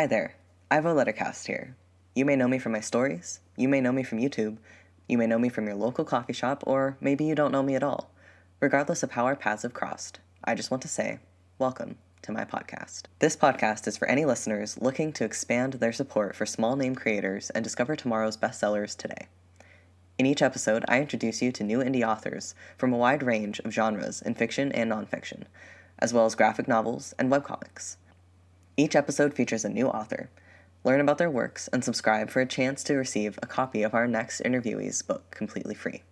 Hi there, Ivo Lettercast here. You may know me from my stories, you may know me from YouTube, you may know me from your local coffee shop, or maybe you don't know me at all. Regardless of how our paths have crossed, I just want to say, welcome to my podcast. This podcast is for any listeners looking to expand their support for small name creators and discover tomorrow's bestsellers today. In each episode, I introduce you to new indie authors from a wide range of genres in fiction and nonfiction, as well as graphic novels and webcomics. Each episode features a new author. Learn about their works and subscribe for a chance to receive a copy of our next interviewee's book completely free.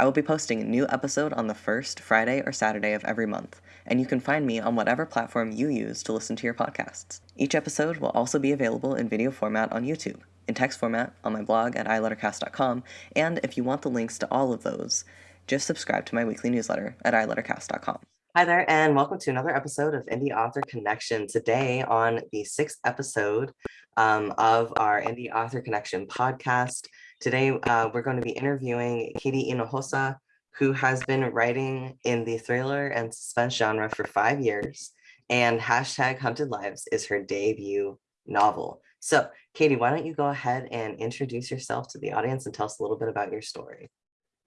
I will be posting a new episode on the first Friday or Saturday of every month, and you can find me on whatever platform you use to listen to your podcasts. Each episode will also be available in video format on YouTube, in text format on my blog at ilettercast.com, and if you want the links to all of those, just subscribe to my weekly newsletter at ilettercast.com. Hi there, and welcome to another episode of Indie Author Connection. Today, on the sixth episode um, of our Indie Author Connection podcast, today uh, we're going to be interviewing Kady Hinojosa, who has been writing in the thriller and suspense genre for five years, and hashtag Hunted Lives is her debut novel. So, Kady, why don't you go ahead and introduce yourself to the audience and tell us a little bit about your story?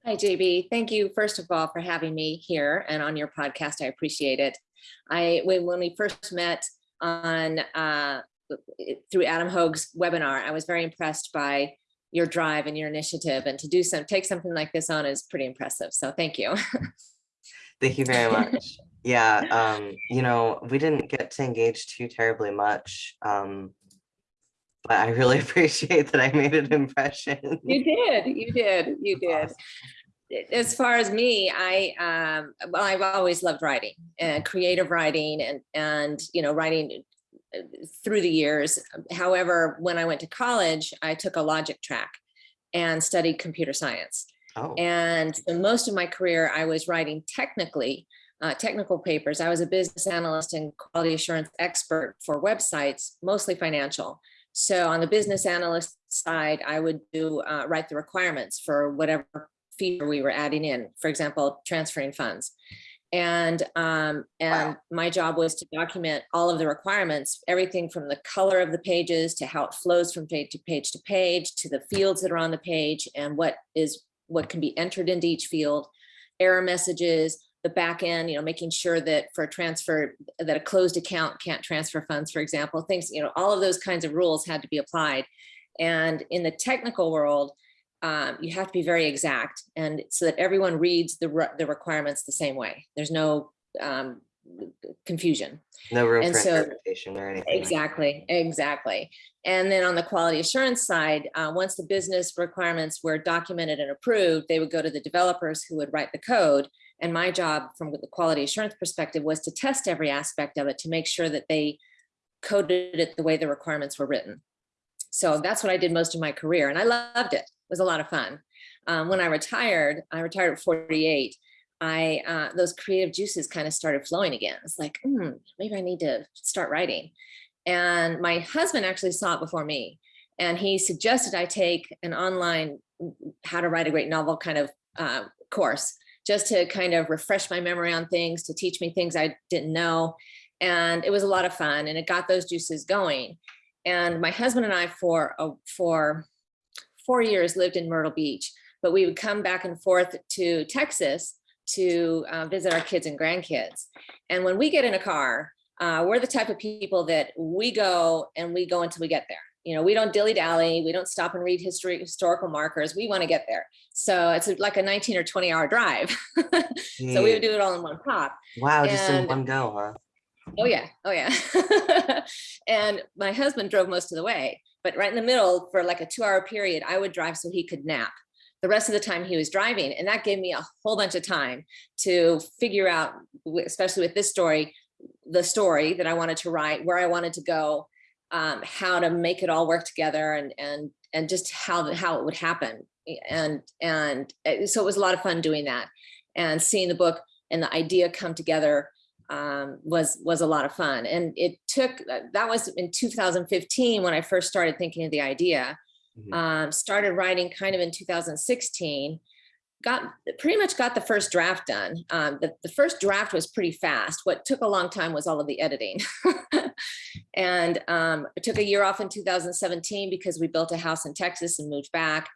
Hi, JB. Thank you, first of all, for having me here and on your podcast. I appreciate it. I when, when we first met on uh, through Adam Hogue's webinar, I was very impressed by your drive and your initiative and to do some take something like this on is pretty impressive. So thank you. thank you very much. Yeah, um, you know, we didn't get to engage too terribly much. Um, but I really appreciate that I made an impression. You did, you did, you did. As far as me, I um, well, I've always loved writing, uh, creative writing, and and you know writing uh, through the years. However, when I went to college, I took a logic track and studied computer science. Oh. And so most of my career, I was writing technically, uh, technical papers. I was a business analyst and quality assurance expert for websites, mostly financial. So on the business analyst side, I would do uh, write the requirements for whatever feature we were adding in, for example, transferring funds. And um, and wow. my job was to document all of the requirements, everything from the color of the pages to how it flows from page to page to page, to the fields that are on the page and what is what can be entered into each field, error messages, the back end, you know, making sure that for a transfer that a closed account can't transfer funds, for example, things, you know, all of those kinds of rules had to be applied. And in the technical world, um, you have to be very exact and so that everyone reads the, re the requirements the same way. There's no um, confusion. No room and for so, interpretation or anything. Exactly, exactly. And then on the quality assurance side, uh, once the business requirements were documented and approved, they would go to the developers who would write the code. And my job from the quality assurance perspective was to test every aspect of it to make sure that they coded it the way the requirements were written. So that's what I did most of my career and I loved it was a lot of fun. Um, when I retired, I retired at 48, I uh, those creative juices kind of started flowing again. It's like, mm, maybe I need to start writing. And my husband actually saw it before me. And he suggested I take an online how to write a great novel kind of uh, course, just to kind of refresh my memory on things, to teach me things I didn't know. And it was a lot of fun and it got those juices going. And my husband and I for, uh, for four years lived in Myrtle Beach, but we would come back and forth to Texas to uh, visit our kids and grandkids. And when we get in a car, uh, we're the type of people that we go and we go until we get there. You know, we don't dilly dally. We don't stop and read history, historical markers. We want to get there. So it's like a 19 or 20 hour drive. so we would do it all in one pop. Wow, and, just in one go, huh? Oh yeah, oh yeah. and my husband drove most of the way but right in the middle for like a two hour period, I would drive so he could nap. The rest of the time he was driving. And that gave me a whole bunch of time to figure out, especially with this story, the story that I wanted to write, where I wanted to go, um, how to make it all work together and, and, and just how, how it would happen. And, and eh, so it was a lot of fun doing that and seeing the book and the idea come together um, was was a lot of fun. And it took, that was in 2015 when I first started thinking of the idea. Mm -hmm. um, started writing kind of in 2016. got, pretty much got the first draft done. Um, the, the first draft was pretty fast. What took a long time was all of the editing. And um, I took a year off in 2017 because we built a house in Texas and moved back.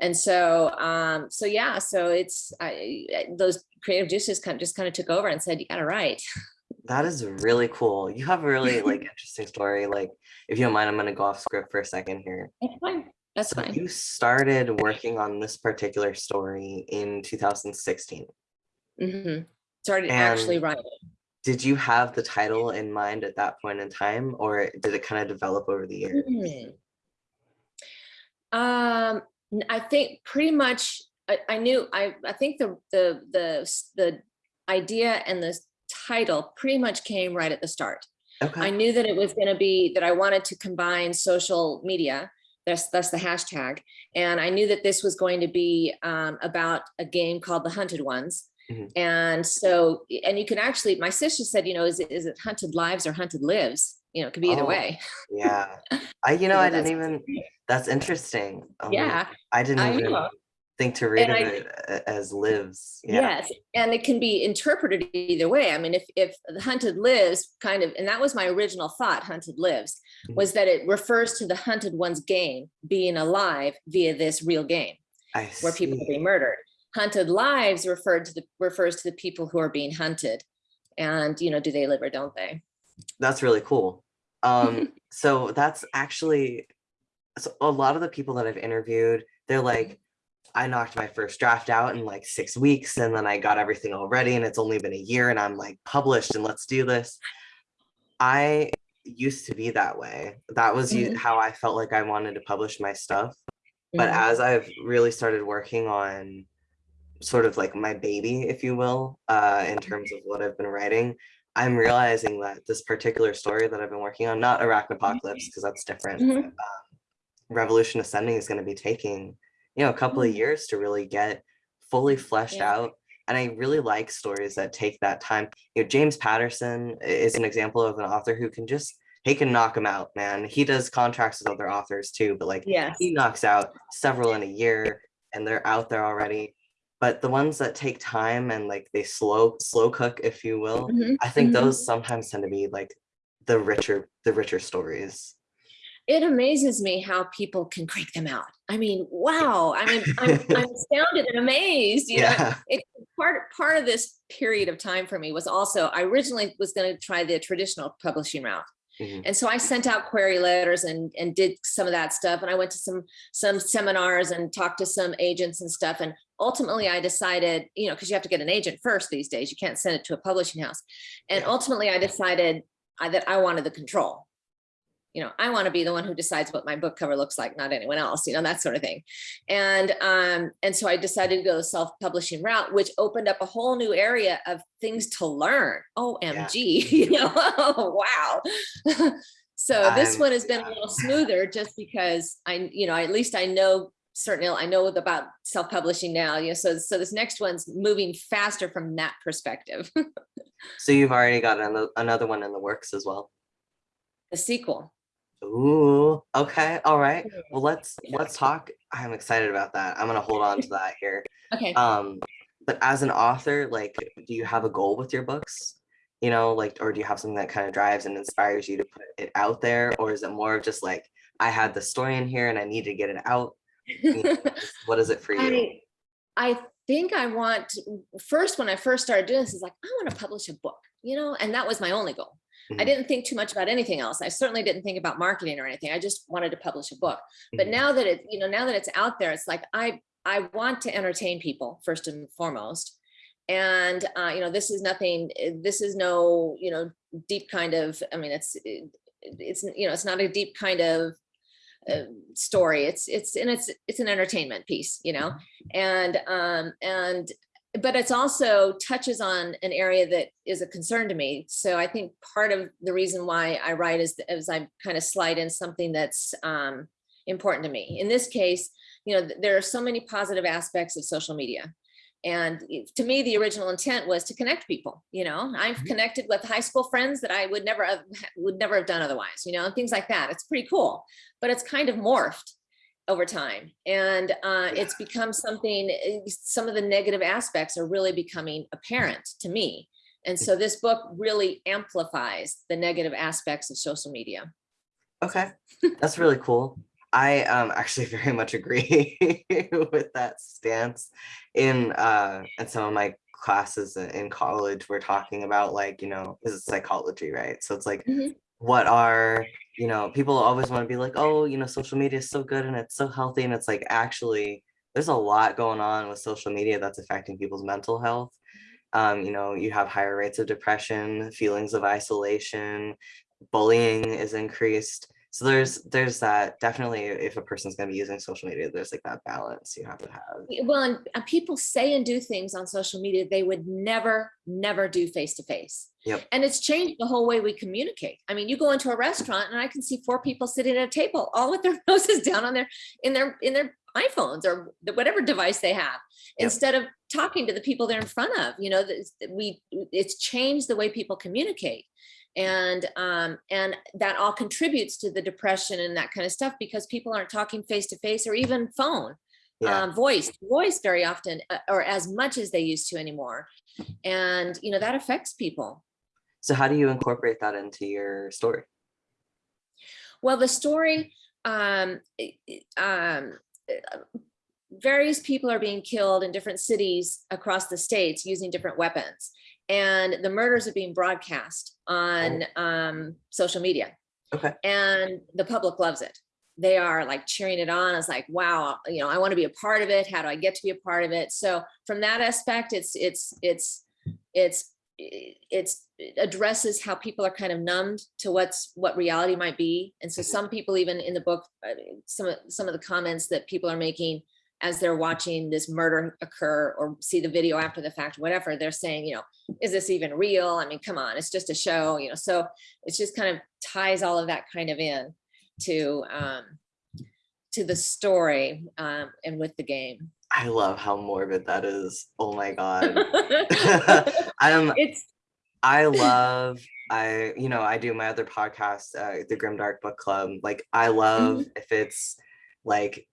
And so, um, so yeah, so it's, I- those creative juices kind of just kind of took over and said, you got to write. That is really cool. You have a really like interesting story. Like, if you don't mind, I'm gonna go off script for a second here. That's fine. That's So fine. you started working on this particular story in 2016. Mm -hmm. Started actually writing. Did you have the title in mind at that point in time, or did it kind of develop over the years? Hmm. Um, I think pretty much, I, I knew, I, I think the, the, the, the idea and the title pretty much came right at the start. Okay. I knew that it was going to be, that I wanted to combine social media, that's, that's the hashtag. And I knew that this was going to be um, about a game called The Hunted Ones. Mhm. And so, and you can actually, my sister said, you know, is it, is it Hunted Lives or Hunted Lives? You know, it could be either Oh, way. Yeah. I, you know, So I didn't even, that's interesting. Um, Yeah, I didn't I even know. Think to read I- it as lives. Yeah. Yes, and it can be interpreted either way. I mean, if if the hunted lives kind of, and that was my original thought, hunted lives, Mhm. was that it refers to the hunted one's game being alive via this real game I where people are being murdered. Hunted lives referred to the refers to the people who are being hunted. And you know, do they live or don't they? That's really cool. Um, so that's actually so a lot of the people that I've interviewed, they're like, I knocked my first draft out in like six weeks, and then I got everything all ready, and it's only been a year, and I'm like published, and let's do this. I used to be that way. That was Mhm. how I felt like I wanted to publish my stuff. But Mhm. as I've really started working on sort of like my baby, if you will, uh, in terms of what I've been writing, I'm realizing that this particular story that I've been working on, not Arachnopocalypse, because that's different. Mhm. um, Revolution Ascending is going to be taking, you know, a couple of Mm. years to really get fully fleshed Yeah. out. And I really like stories that take that time. You know, James Patterson is an example of an author who can just he can knock them out, man. He does contracts with other authors too, but like Yes. he knocks out several in a year and they're out there already. But the ones that take time and like they slow slow cook, if you will, Mhm, I think mhm. those sometimes tend to be like the richer the richer stories. It amazes me how people can crank them out. I mean, wow. I mean, I'm, I'm astounded and amazed. You know, Yeah. it part part of this period of time for me was also I originally was going to try the traditional publishing route. Mhm. And so I sent out query letters and and did some of that stuff. And I went to some some seminars and talked to some agents and stuff. And ultimately I decided, you know, because you have to get an agent first these days. You can't send it to a publishing house. And Yeah. ultimately I decided I, that I wanted the control. You know, I want to be the one who decides what my book cover looks like, not anyone else, you know, that sort of thing. And um, and so I decided to go the self-publishing route, which opened up a whole new area of things to learn. OMG, you know, oh, wow. so this one has been a little smoother just because I, you know, at least I know certainly I know about self-publishing now. You know, so so this next one's moving faster from that perspective. So you've already got another another one in the works as well. the sequel. Ooh, okay, all right. Well, let's let's talk. I'm excited about that. I'm gonna hold on to that here. Okay. Um, but as an author, like, do you have a goal with your books? You know, like, or do you have something that kind of drives and inspires you to put it out there, or is it more of just like, I had the story in here and I need to get it out? You know, what is it for you? I, I think I want, to- first, when I first started doing this, is like, I want to publish a book, you know, and that was my only goal. I Mhm. didn't think too much about anything else. I certainly didn't think about marketing or anything. I just wanted to publish a book. But Mhm. now that it, you know, now that it's out there, it's like, I, I want to entertain people first and foremost. And, uh, you know, this is nothing, eh, this is no, you know, deep kind of, I mean, it's, it's, you know, it's not a deep kind of uh, story. It's, it's, and it's, it's an entertainment piece, you know, and, um, and, but it's also touches on an area that is a concern to me. So I think part of the reason why I write is, as I kind of slide in something that's, um, important to me. In this case, you know, there are so many positive aspects of social media. And to me, the original intent was to connect people, you know, I've Mhm. connected with high school friends that I would never have, would never have done otherwise, you know, and things like that. It's pretty cool, but it's kind of morphed. Over time. And uh, it's become something, eh, some of the negative aspects are really becoming apparent to me. And so this book really amplifies the negative aspects of social media. Okay, that's really cool. I um actually very much agree with that stance. In uh in some of my classes in college, we're talking about like, you know, this is psychology, right? So it's like Mhm. what are, you know, people always want to be like, oh, you know, social media is so good and it's so healthy. And it's like actually there's a lot going on with social media that's affecting people's mental health. Um, you know, you have higher rates of depression, feelings of isolation, bullying is increased. So there's there's that definitely if a person's gonna be using social media, there's like that balance you have to have. Well, and uh, people say and do things on social media they would never, never do face to face. Yep. And it's changed the whole way we communicate. I mean, you go into a restaurant and I can see four people sitting at a table, all with their noses down on their in their in their iPhones or the- whatever device they have, Yep. instead of talking to the people they're in front of. You know, we it's changed the way people communicate. And um, and that all contributes to the depression and that kind of stuff because people aren't talking face to face or even phone Yeah, um, voice voice very often uh, or as much as they used to anymore. And you know that affects people. So how do you incorporate that into your story? well the story um, um, various people are being killed in different cities across the states using different weapons and the murders are being broadcast on um, social media Okay, and the public loves it. They are like cheering it on. It's like, wow, you know, I want to be a part of it. How do I get to be a part of it? So from that aspect, it's it's it's it's it's it addresses how people are kind of numbed to what's what reality might be. And so some people even in the book, uh, some of some of the comments that people are making as they're watching this murder occur or see the video after the fact, whatever, they're saying, you know, is this even real? I mean, come on, it's just a show, you know. So it's just kind of ties all of that kind of in to um to the story um and with the game I love how morbid that is. Oh my god. I'm it's I love I you know I do my other podcast uh, the Grim Dark Book Club like I love if it's like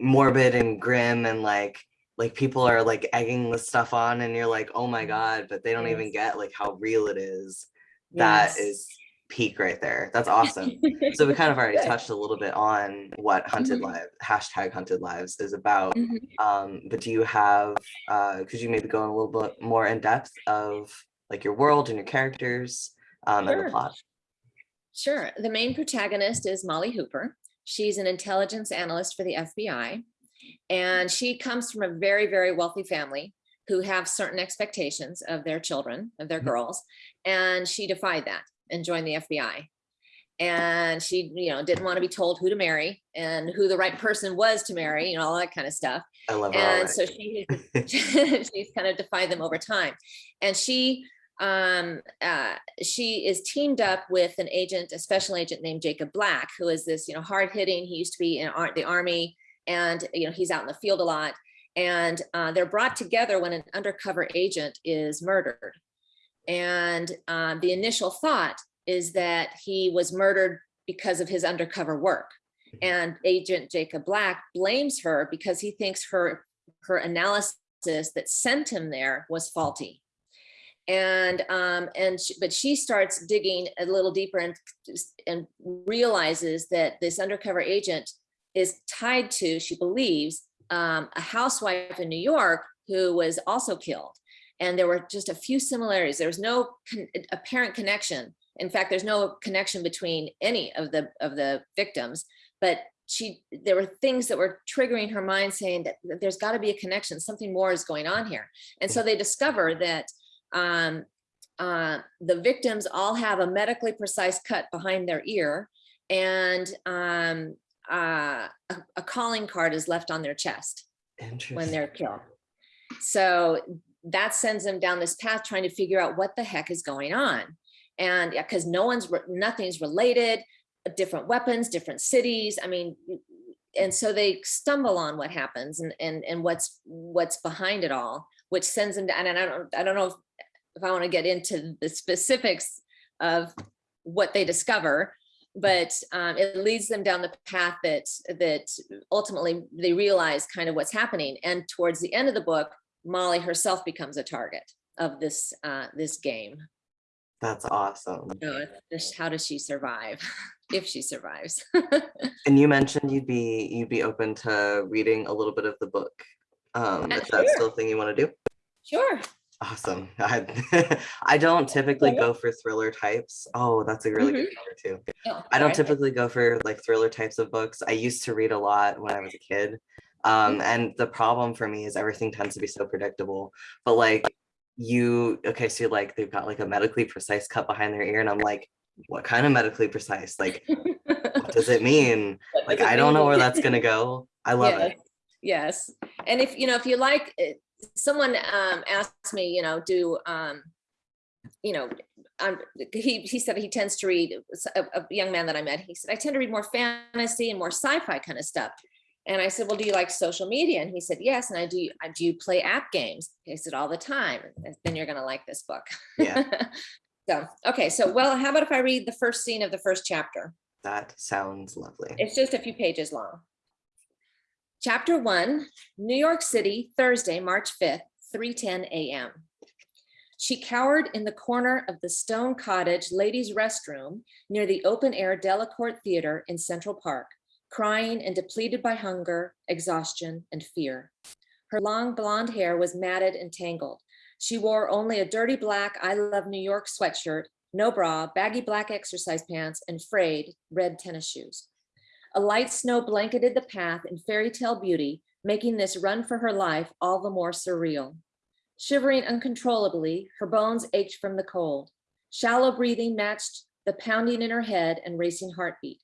morbid and grim and like like people are like egging the stuff on and you're like oh my god but they don't even get like how real it is that yes. is peak right there that's awesome so we kind of already touched a little bit on what hunted Mhm. live hashtag hunted lives is about Mhm. um but do you have uh could you maybe go in a little bit more in depth of like your world and your characters um and the plot Sure. The main protagonist is Molly Hooper. She's an intelligence analyst for the FBI. And she comes from a very, very wealthy family who have certain expectations of their children, of their Mhm. girls. And she defied that and joined the FBI. And she, you know, didn't want to be told who to marry and who the right person was to marry, you know, all that kind of stuff. i love her and so she she's kind of defied them over time and she um uh she is teamed up with an agent a special agent named jacob black who is this you know hard-hitting he used to be in ar- the army and you know he's out in the field a lot. And uh, they're brought together when an undercover agent is murdered. And um, the initial thought is that he was murdered because of his undercover work. And agent jacob black blames her because he thinks her her analysis that sent him there was faulty and um and she, but she starts digging a little deeper and and realizes that this undercover agent is tied to she believes um, a housewife in new york who was also killed. And there were just a few similarities. There was no con- apparent connection. In fact there's no connection between any of the of the victims. But she there were things that were triggering her mind saying that, that there's got to be a connection. Something more is going on here. And so they discover that um, uh, the victims all have a medically precise cut behind their ear and um, uh, a, a calling card is left on their chest when they're killed. So that sends them down this path trying to figure out what the heck is going on. And because no one's, nothing's related, different weapons, different cities. I mean, and so they stumble on what happens and, and, and what's, what's behind it all, which sends them down. And I don't, I don't know if, if I want to get into the specifics of what they discover, but um, it leads them down the path that that ultimately they realize kind of what's happening. And towards the end of the book, Molly herself becomes a target of this uh, this game. That's awesome. So how does she survive if she survives? And you mentioned you'd be you'd be open to reading a little bit of the book. Um, is that sure. still a thing you want to do? sure. Awesome. I, I don't typically go for thriller types. Oh, that's a really good Mhm. cover too. Oh, I don't typically go for like thriller types of books. I used to read a lot when I was a kid. Um, and the problem for me is everything tends to be so predictable. But like you, okay, so you're like they've got like a medically precise cut behind their ear, and I'm like, what kind of medically precise? Like, what does it mean? Like, I don't know where that's gonna go. I love yes, it. Yes, and if, you know, if you like, it, someone um asked me, you know, do um, you know, um, he, he said he tends to read, a, a young man that I met, he said, I tend to read more fantasy and more sci-fi kind of stuff. And I said, well, do you like social media? And he said, yes. And I do, I do you play app games? He said, all the time. And Then you're gonna like this book. Yeah. So, okay, so, well, how about if I read the first scene of the first chapter? That sounds lovely. It's just a few pages long. Chapter one, New York City, Thursday, March 5th, 3:10 a.m. She cowered in the corner of the Stone Cottage Ladies' Restroom near the open-air Delacorte Theater in Central Park, crying and depleted by hunger, exhaustion, and fear. Her long blonde hair was matted and tangled. She wore only a dirty black I Love New York sweatshirt, no bra, baggy black exercise pants, and frayed red tennis shoes. A light snow blanketed the path in fairy tale beauty, making this run for her life all the more surreal. Shivering uncontrollably, her bones ached from the cold. Shallow breathing matched the pounding in her head and racing heartbeat.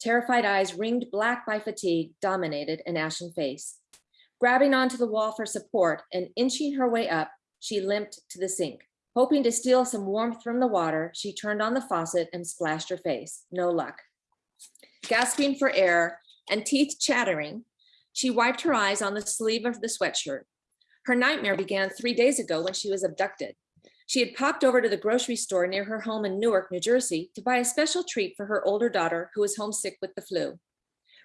Terrified eyes ringed black by fatigue dominated an ashen face. Grabbing onto the wall for support and inching her way up, she limped to the sink. Hoping to steal some warmth from the water, she turned on the faucet and splashed her face. No luck. Gasping for air and teeth chattering, she wiped her eyes on the sleeve of the sweatshirt. Her nightmare began three days ago when she was abducted. She had popped over to the grocery store near her home in Newark, New Jersey, to buy a special treat for her older daughter who was homesick with the flu.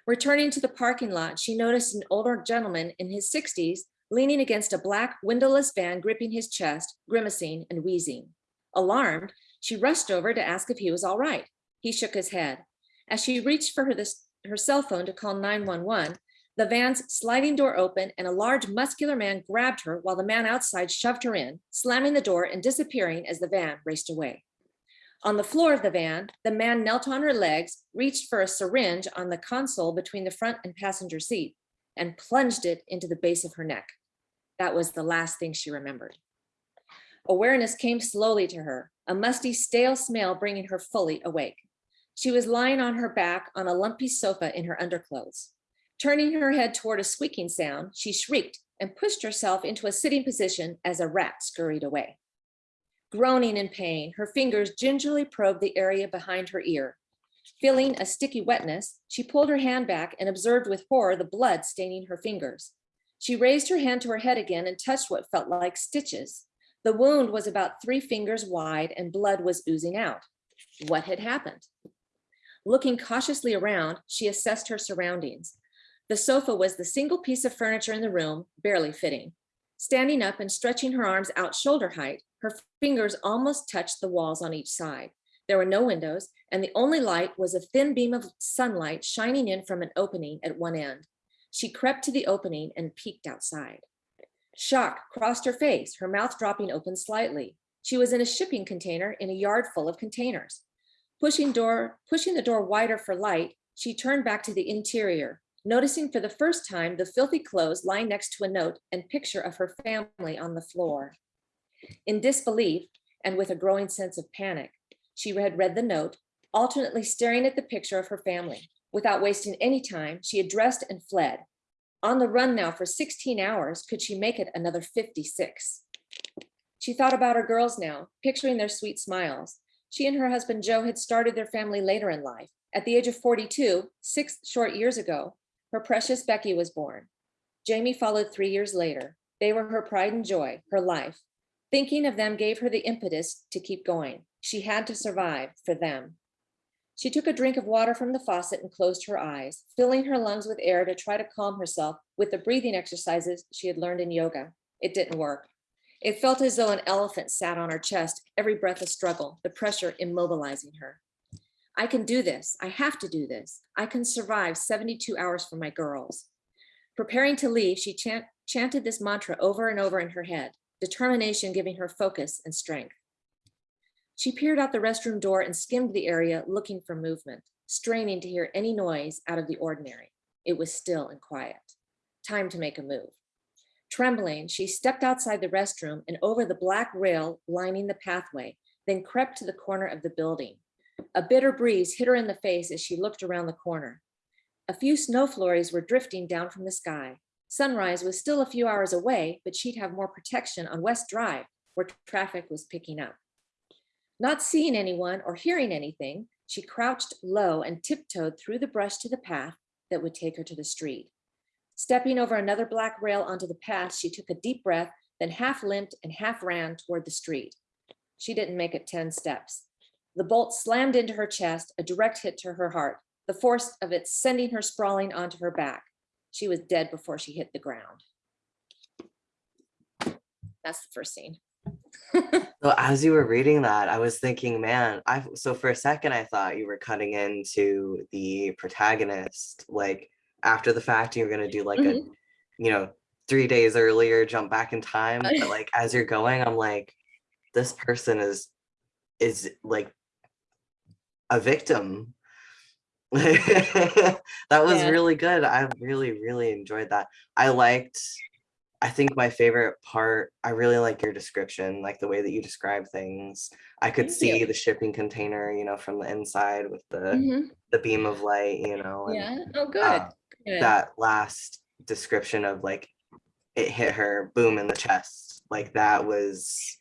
Returning to the parking lot, she noticed an older gentleman in his 60s leaning against a black windowless van, gripping his chest, grimacing and wheezing. Alarmed, she rushed over to ask if he was all right. He shook his head. As she reached for her, this, her cell phone to call 911, the van's sliding door opened and a large muscular man grabbed her while the man outside shoved her in, slamming the door and disappearing as the van raced away. On the floor of the van, the man knelt on her legs, reached for a syringe on the console between the front and passenger seat, and plunged it into the base of her neck. That was the last thing she remembered. Awareness came slowly to her, a musty, stale smell bringing her fully awake. She was lying on her back on a lumpy sofa in her underclothes. Turning her head toward a squeaking sound, she shrieked and pushed herself into a sitting position as a rat scurried away. Groaning in pain, her fingers gingerly probed the area behind her ear. Feeling a sticky wetness, she pulled her hand back and observed with horror the blood staining her fingers. She raised her hand to her head again and touched what felt like stitches. The wound was about three fingers wide and blood was oozing out. What had happened? Looking cautiously around, she assessed her surroundings. The sofa was the single piece of furniture in the room, barely fitting. Standing up and stretching her arms out shoulder height, her fingers almost touched the walls on each side. There were no windows, and the only light was a thin beam of sunlight shining in from an opening at one end. She crept to the opening and peeked outside. Shock crossed her face, her mouth dropping open slightly. She was in a shipping container in a yard full of containers. Pushing door, pushing the door wider for light, she turned back to the interior, noticing for the first time the filthy clothes lying next to a note and picture of her family on the floor. In disbelief and with a growing sense of panic, she had read the note, alternately staring at the picture of her family. Without wasting any time, she had dressed and fled. On the run now for 16 hours, could she make it another 56? She thought about her girls now, picturing their sweet smiles. She and her husband Joe had started their family later in life. At the age of 42, six short years ago, her precious Becky was born. Jamie followed three years later. They were her pride and joy, her life. Thinking of them gave her the impetus to keep going. She had to survive for them. She took a drink of water from the faucet and closed her eyes, filling her lungs with air to try to calm herself with the breathing exercises she had learned in yoga. It didn't work. It felt as though an elephant sat on her chest, every breath a struggle, the pressure immobilizing her. I can do this. I have to do this. I can survive 72 hours for my girls. Preparing to leave, she chant, chanted this mantra over and over in her head, determination giving her focus and strength. She peered out the restroom door and skimmed the area looking for movement, straining to hear any noise out of the ordinary. It was still and quiet. Time to make a move. Trembling, she stepped outside the restroom and over the black rail lining the pathway, then crept to the corner of the building. A bitter breeze hit her in the face as she looked around the corner. A few snow flurries were drifting down from the sky. Sunrise was still a few hours away, but she'd have more protection on West Drive, where traffic was picking up. Not seeing anyone or hearing anything, she crouched low and tiptoed through the brush to the path that would take her to the street. Stepping over another black rail onto the path, she took a deep breath, then half limped and half ran toward the street. She didn't make it 10 steps. The bolt slammed into her chest, a direct hit to her heart, the force of it sending her sprawling onto her back. She was dead before she hit the ground. That's the first scene. So as you were reading that, I was thinking, man, I so for a second I thought you were cutting into the protagonist, like after the fact, you're gonna do like a, you know, three days earlier, jump back in time. But like as you're going, I'm like, this person is is like a victim. that was Yeah. really good. I really, really enjoyed that. I liked, I think my favorite part, I really like your description, like the way that you describe things. I could Thank see you. the shipping container, you know, from the inside with the Mhm. the beam of light, you know, and Yeah, oh, good. uh, that last description of like it hit her boom in the chest. Like that was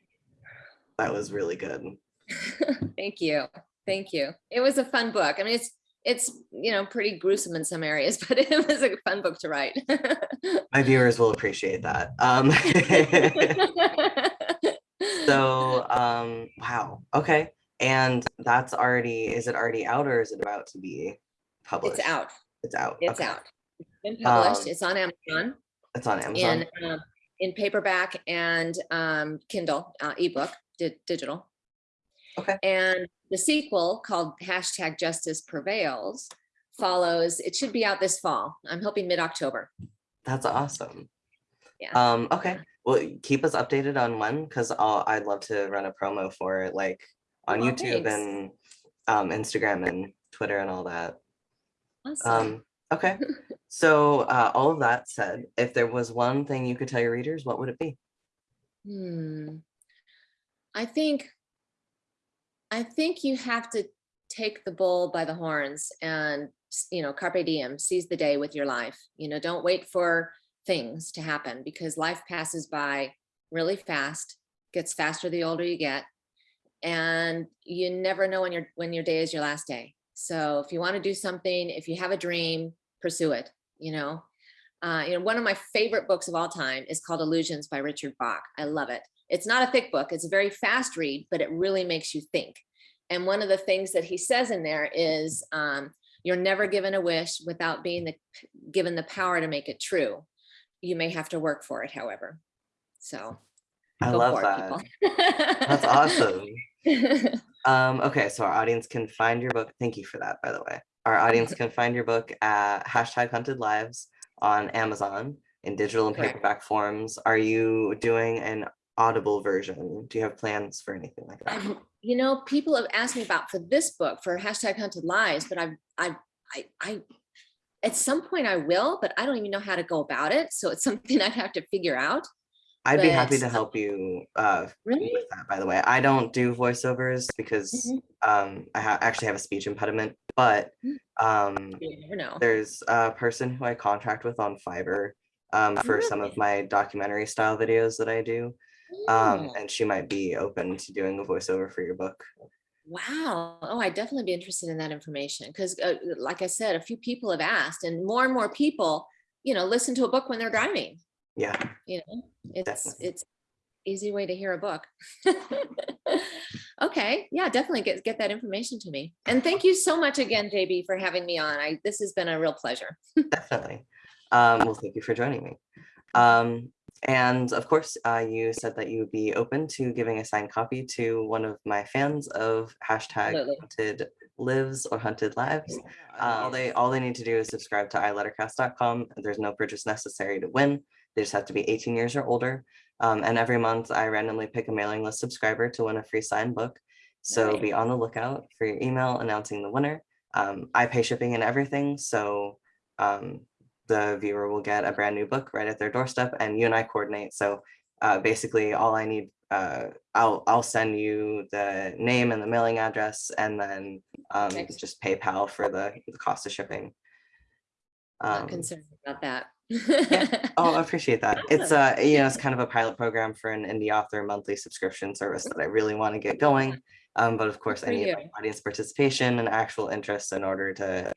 that was really good. Thank you. Thank you. It was a fun book. I mean, it's, it's, you know, pretty gruesome in some areas, but it was a fun book to write. My viewers will appreciate that. Um so um wow. Okay. And that's already is it already out or is it about to be published? It's out. It's out. It's okay. out. It's been published. Um, It's on Amazon It's on Amazon. in, um, in paperback and um, Kindle, uh, ebook, di- digital. Okay. And the sequel called hashtag Justice Prevails follows. It should be out this fall. I'm hoping mid-October. That's awesome. Yeah. Um, okay. Well, keep us updated on when, because I'd love to run a promo for it, like on Aw, YouTube thanks. and um, Instagram and Twitter and all that. Awesome. Um, okay. So uh, all of that said, if there was one thing you could tell your readers, what would it be? Hmm. I think, I think you have to take the bull by the horns and, you know, carpe diem, seize the day with your life. You know, don't wait for things to happen because life passes by really fast, gets faster the older you get. And you never know when your, when your day is your last day. So if you want to do something, if you have a dream, pursue it, you know? Uh, you know, one of my favorite books of all time is called Illusions by Richard Bach. I love it. It's not a thick book. It's a very fast read, but it really makes you think. And one of the things that he says in there is, um, you're never given a wish without being the, given the power to make it true. You may have to work for it, however. So I love that. That's awesome. Um, okay, so our audience can find your book. Thank you for that, by the way. Our audience can find your book at hashtag hunted lives on Amazon in digital and Correct. paperback forms. Are you doing an audible version? Do you have plans for anything like that? I've- you know, people have asked me about for this book for hashtag hunted lives, but I've, I, I, I, at some point I will, but I don't even know how to go about it. So it's something I'd have to figure out. I'd be happy to help you uh, Really? with that, by the way. I don't do voiceovers because Mhm. um, I ha- actually have a speech impediment, but Mm. um, there's a person who I contract with on Fiverr um, for some of my documentary style videos that I do. Um, Oh, and she might be open to doing a voiceover for your book. Wow. Oh, I'd definitely be interested in that information because uh, like I said, a few people have asked and more and more people, you know, listen to a book when they're driving, Yeah, you know, it's, Definitely. it's easy way to hear a book. Okay, yeah, definitely get, get that information to me. And thank you so much again, JB, for having me on. I, this has been a real pleasure. Definitely. Um, well, thank you for joining me. Um, and of course, uh, you said that you would be open to giving a signed copy to one of my fans of hashtag Absolutely. hunted lives or hunted lives. Uh, all they all they need to do is subscribe to ilettercast.com. There's no purchase necessary to win. They just have to be 18 years or older. Um, and every month I randomly pick a mailing list subscriber to win a free signed book. So Nice. be on the lookout for your email announcing the winner. Um, I pay shipping and everything, so um, the viewer will get a brand new book right at their doorstep, and you and I coordinate. So uh, basically, all I need, uh, I'll I'll send you the name and the mailing address, and then um, just PayPal for the, the cost of shipping. Not Um, concerned about that. Oh, I appreciate that. It's uh, you know, it's kind of a pilot program for an indie author monthly subscription service that I really want to get going. Um, but of course, I need like, audience participation and actual interest in order to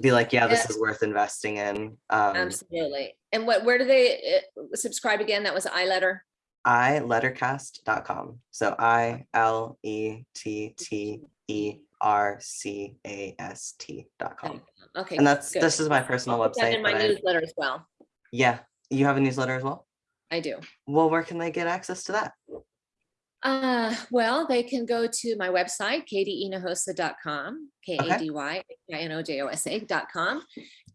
be like, yeah, this Yeah. is worth investing in. Um, Absolutely. And what, where do they uh, subscribe again? That was iLetter? ilettercast.com. So I L E T T E R C A S T dot com. Okay. And that's good. this is my personal I'll that website. In my but I- newsletter as well. yeah, you have a newsletter as well. I do. Well, where can they get access to that? Uh, well, they can go to my website, kadyinojosa.com, K A D Y I N O J O S A dot com,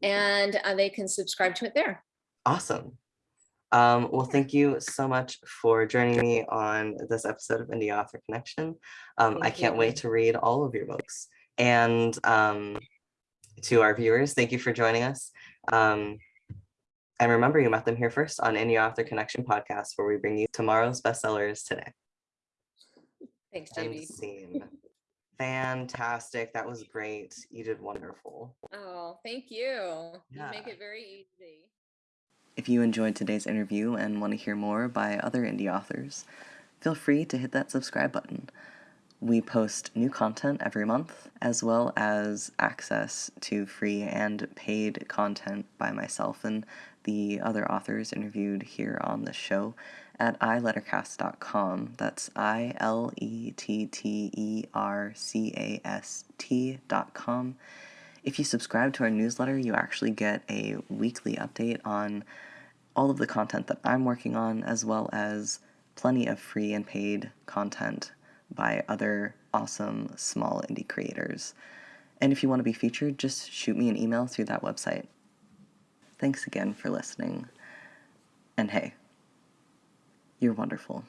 and uh, they can subscribe to it there. Awesome. Um, well, thank you so much for joining me on this episode of Indie Author Connection. Um, I can't you. wait to read all of your books. And um, to our viewers, thank you for joining us. Um, and remember, you met them here first on Indie Author Connection podcast, where we bring you tomorrow's bestsellers today. Thanks, JB. Fantastic. That was great. You did wonderful. Oh, thank you. You make it very easy. If you enjoyed today's interview and want to hear more by other indie authors, feel free to hit that subscribe button. We post new content every month, as well as access to free and paid content by myself and the other authors interviewed here on the show at ilettercast.com. That's I L E T T E R C A S T.com. If you subscribe to our newsletter, you actually get a weekly update on all of the content that I'm working on, as well as plenty of free and paid content by other awesome small indie creators. And if you want to be featured, just shoot me an email through that website. Thanks again for listening. And hey, you're wonderful.